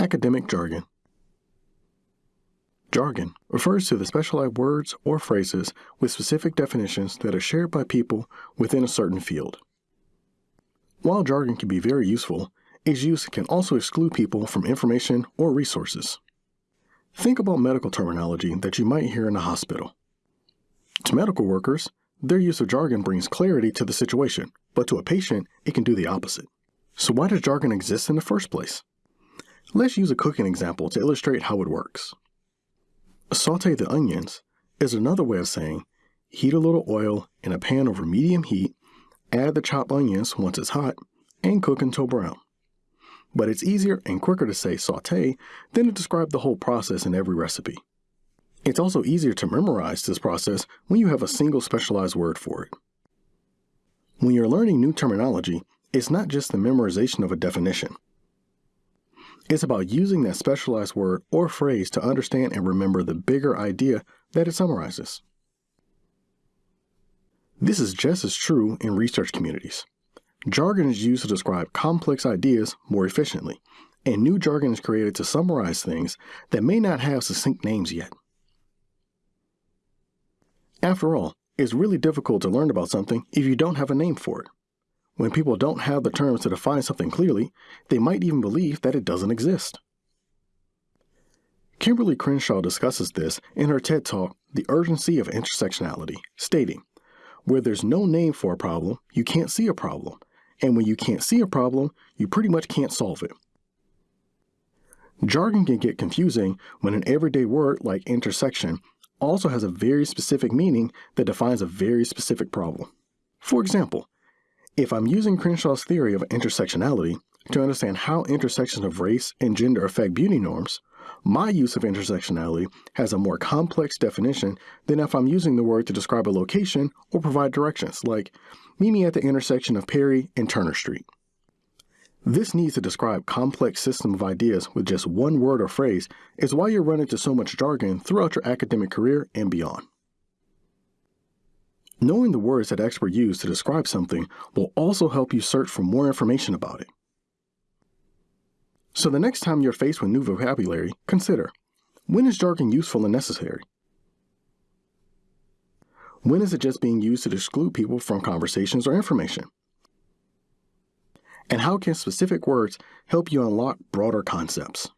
Academic jargon. Jargon refers to the specialized words or phrases with specific definitions that are shared by people within a certain field. While jargon can be very useful, its use can also exclude people from information or resources. Think about medical terminology that you might hear in a hospital. To medical workers, their use of jargon brings clarity to the situation, but to a patient, it can do the opposite. So why does jargon exist in the first place? Let's use a cooking example to illustrate how it works. Saute the onions is another way of saying heat a little oil in a pan over medium heat, add the chopped onions once it's hot, and cook until brown. But it's easier and quicker to say saute than to describe the whole process in every recipe. It's also easier to memorize this process when you have a single specialized word for it. When you're learning new terminology, it's not just the memorization of a definition. It's about using that specialized word or phrase to understand and remember the bigger idea that it summarizes. This is just as true in research communities. Jargon is used to describe complex ideas more efficiently, and new jargon is created to summarize things that may not have succinct names yet. After all, it's really difficult to learn about something if you don't have a name for it. When people don't have the terms to define something clearly, they might even believe that it doesn't exist. Kimberly Crenshaw discusses this in her TED Talk, The Urgency of Intersectionality, stating, Where there's no name for a problem, you can't see a problem. And when you can't see a problem, you pretty much can't solve it. Jargon can get confusing when an everyday word like intersection also has a very specific meaning that defines a very specific problem. For example, if I'm using Crenshaw's theory of intersectionality to understand how intersections of race and gender affect beauty norms, my use of intersectionality has a more complex definition than if I'm using the word to describe a location or provide directions, like meet me at the intersection of Perry and Turner Street. This need to describe complex system of ideas with just one word or phrase is why you run into so much jargon throughout your academic career and beyond. Knowing the words that experts use to describe something will also help you search for more information about it. So the next time you're faced with new vocabulary, consider, when is jargon useful and necessary? When is it just being used to exclude people from conversations or information? And how can specific words help you unlock broader concepts?